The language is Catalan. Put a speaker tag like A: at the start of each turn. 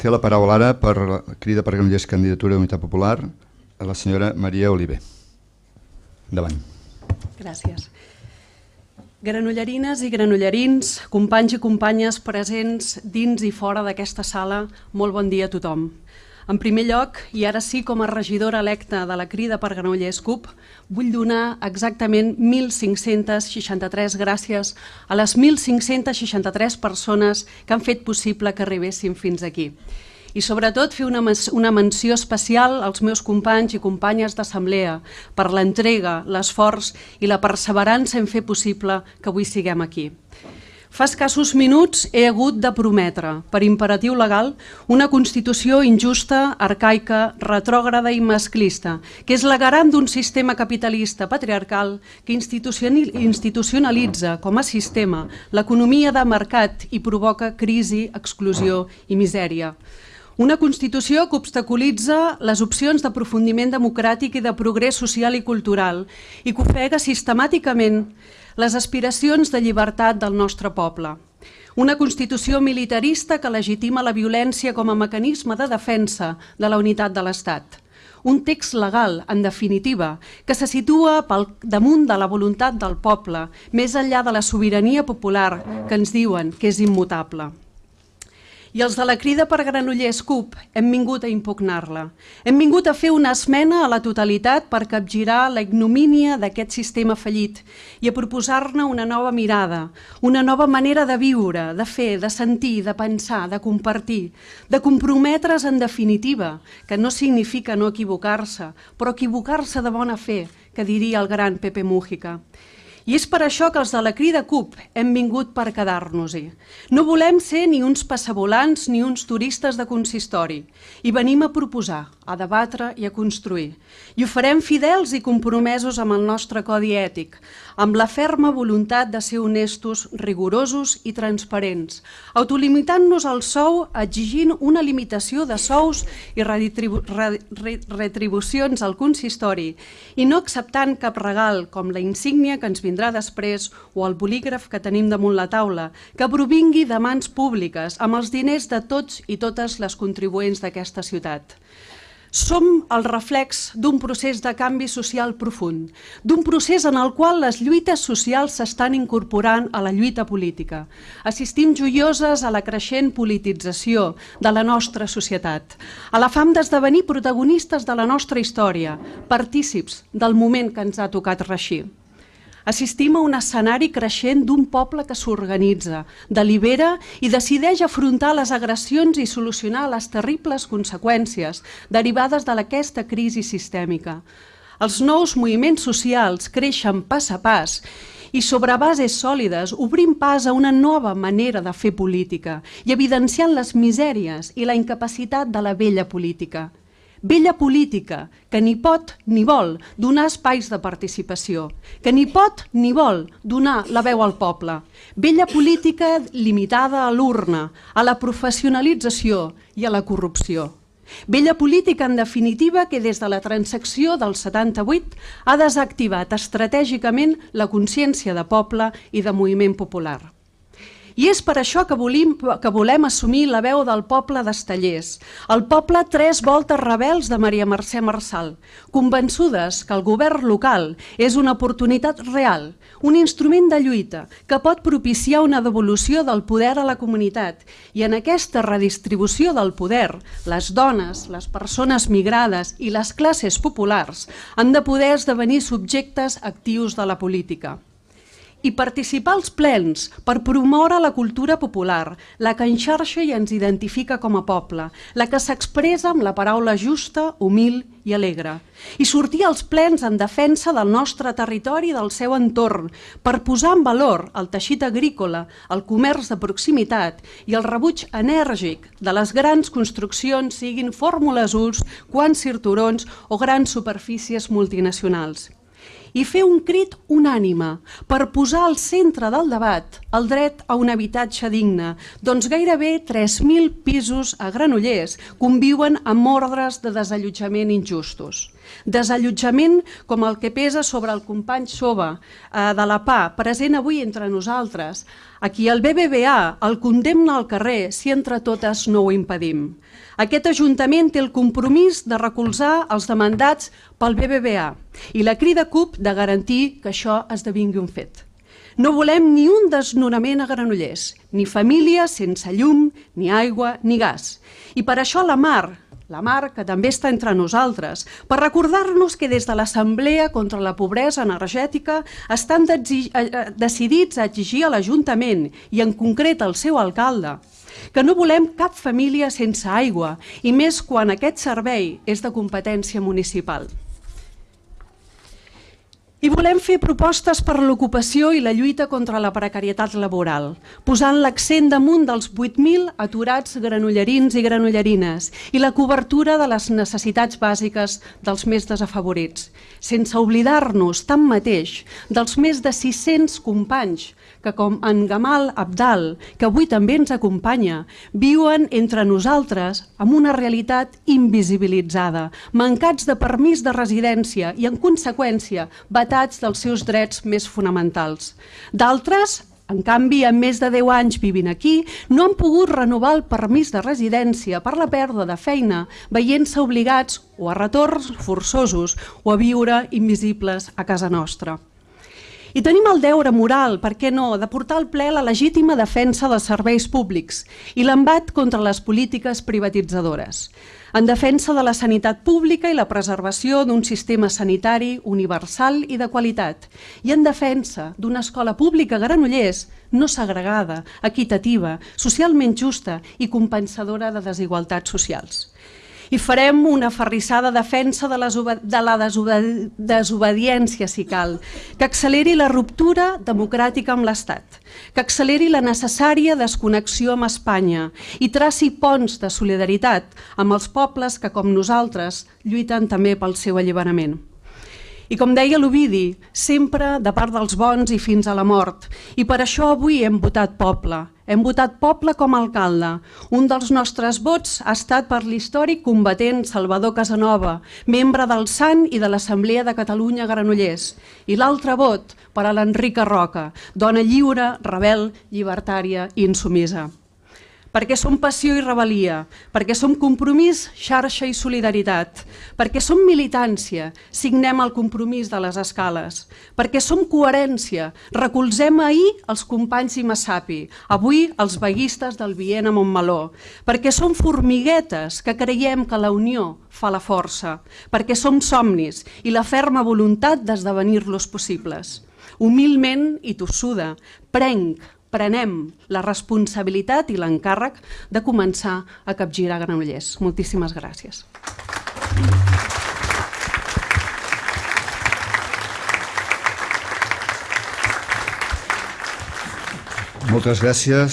A: Té la paraula ara per crida per Granollers Candidatura d'Unitat Popular a la senyora Maria Oliver. Endavant.
B: Gràcies. Granollerines i granollerins, companys i companyes presents dins i fora d'aquesta sala, molt bon dia a tothom. En primer lloc, i ara sí com a regidora electa de la crida per Granollers CUP, vull donar exactament 1.563 gràcies a les 1.563 persones que han fet possible que arribéssim fins aquí. I sobretot fer una, una menció especial als meus companys i companyes d'assemblea per l'entrega, l'esforç i la perseverança en fer possible que avui siguem aquí. Fa escassos minuts he hagut de prometre, per imperatiu legal, una Constitució injusta, arcaica, retrògrada i masclista, que és la garant d'un sistema capitalista patriarcal que institucionalitza com a sistema l'economia de mercat i provoca crisi, exclusió i misèria. Una Constitució que obstaculitza les opcions d'aprofundiment democràtic i de progrés social i cultural i que ofega sistemàticament les aspiracions de llibertat del nostre poble. Una Constitució militarista que legitima la violència com a mecanisme de defensa de la unitat de l'Estat. Un text legal, en definitiva, que se situa pel damunt de la voluntat del poble, més enllà de la sobirania popular que ens diuen que és immutable. I els de la crida per Granollers CUP hem vingut a impugnar-la. Hem vingut a fer una esmena a la totalitat per capgirar la ignomínia d'aquest sistema fallit i a proposar-ne una nova mirada, una nova manera de viure, de fer, de sentir, de pensar, de compartir, de comprometre's en definitiva, que no significa no equivocar-se, però equivocar-se de bona fe, que diria el gran Pepe Mújica. I és per això que els de la crida CUP hem vingut per quedar-nos-hi. No volem ser ni uns passavolants ni uns turistes de consistori. I venim a proposar, a debatre i a construir. I ho farem fidels i compromesos amb el nostre codi ètic, amb la ferma voluntat de ser honestos, rigorosos i transparents, autolimitant-nos el sou exigint una limitació de sous i retribu retribucions al consistori i no acceptant cap regal com la insígnia que ens vindrà vindrà després o el bolígraf que tenim damunt la taula, que provingui de mans públiques amb els diners de tots i totes les contribuents d'aquesta ciutat. Som el reflex d'un procés de canvi social profund, d'un procés en el qual les lluites socials s'estan incorporant a la lluita política. Assistim joioses a la creixent politització de la nostra societat, a la fam d'esdevenir protagonistes de la nostra història, partícips del moment que ens ha tocat reixir. Assistim a un escenari creixent d'un poble que s'organitza, delibera i decideix afrontar les agressions i solucionar les terribles conseqüències derivades d'aquesta crisi sistèmica. Els nous moviments socials creixen pas a pas i sobre bases sòlides obrim pas a una nova manera de fer política i evidenciant les misèries i la incapacitat de la vella política. Vella política que ni pot ni vol donar espais de participació, que ni pot ni vol donar la veu al poble. Vella política limitada a l'urna, a la professionalització i a la corrupció. Vella política, en definitiva, que des de la transacció del 78 ha desactivat estratègicament la consciència de poble i de moviment popular. I és per això que volem, que volem assumir la veu del poble d'Estellers, el poble tres voltes rebels de Maria Mercè Marçal, convençudes que el govern local és una oportunitat real, un instrument de lluita que pot propiciar una devolució del poder a la comunitat. I en aquesta redistribució del poder, les dones, les persones migrades i les classes populars han de poder esdevenir subjectes actius de la política i participar als plens per promoure la cultura popular, la que enxarxa i ens identifica com a poble, la que s'expressa amb la paraula justa, humil i alegre, i sortir als plens en defensa del nostre territori i del seu entorn, per posar en valor el teixit agrícola, el comerç de proximitat i el rebuig enèrgic de les grans construccions, siguin fórmules ús, quants cirturons o grans superfícies multinacionals i fer un crit unànime per posar al centre del debat el dret a un habitatge digne, doncs gairebé 3.000 pisos a Granollers conviuen amb ordres de desallotjament injustos. Desallotjament com el que pesa sobre el company Sova eh, de la PA, present avui entre nosaltres, a qui el BBVA el condemna al carrer si entre totes no ho impedim. Aquest Ajuntament té el compromís de recolzar els demandats pel BBVA i la crida CUP de garantir que això esdevingui un fet. No volem ni un desnonament a Granollers, ni família sense llum, ni aigua, ni gas. I per això la Mar, la Mar, que també està entre nosaltres, per recordar-nos que des de l'Assemblea contra la Pobresa Energètica estan eh, eh, decidits a exigir a l'Ajuntament, i en concret al seu alcalde, que no volem cap família sense aigua, i més quan aquest servei és de competència municipal. I volem fer propostes per l'ocupació i la lluita contra la precarietat laboral, posant l'accent damunt dels 8.000 aturats granollerins i granollerines i la cobertura de les necessitats bàsiques dels més desafavorits, sense oblidar-nos, tanmateix, dels més de 600 companys que com en Gamal Abdal, que avui també ens acompanya, viuen entre nosaltres amb una realitat invisibilitzada, mancats de permís de residència i, en conseqüència, batats dels seus drets més fonamentals. D'altres, en canvi, amb més de 10 anys vivint aquí, no han pogut renovar el permís de residència per la pèrdua de feina, veient-se obligats o a retorns forçosos o a viure invisibles a casa nostra. I tenim el deure moral, per què no, de portar al ple la legítima defensa dels serveis públics i l'embat contra les polítiques privatitzadores, en defensa de la sanitat pública i la preservació d'un sistema sanitari universal i de qualitat, i en defensa d'una escola pública Granollers no segregada, equitativa, socialment justa i compensadora de desigualtats socials i farem una ferrissada defensa de, de la desobediència, si cal, que acceleri la ruptura democràtica amb l'Estat, que acceleri la necessària desconnexió amb Espanya i traci ponts de solidaritat amb els pobles que, com nosaltres, lluiten també pel seu alliberament. I com deia l'Ovidi, sempre de part dels bons i fins a la mort. I per això avui hem votat poble. Hem votat poble com a alcalde. Un dels nostres vots ha estat per l'històric combatent Salvador Casanova, membre del Sant i de l'Assemblea de Catalunya Granollers. I l'altre vot per a l'Enrica Roca, dona lliure, rebel, llibertària i insumisa perquè som passió i rebel·lia, perquè som compromís, xarxa i solidaritat, perquè som militància, signem el compromís de les escales, perquè som coherència, recolzem ahir els companys i Massapi, avui els veguistes del Viena Montmeló, perquè som formiguetes que creiem que la unió fa la força, perquè som somnis i la ferma voluntat d'esdevenir-los possibles. Humilment i tossuda, prenc, prenem la responsabilitat i l'encàrrec de començar a capgirar Granollers. Moltíssimes gràcies.
A: Moltes gràcies.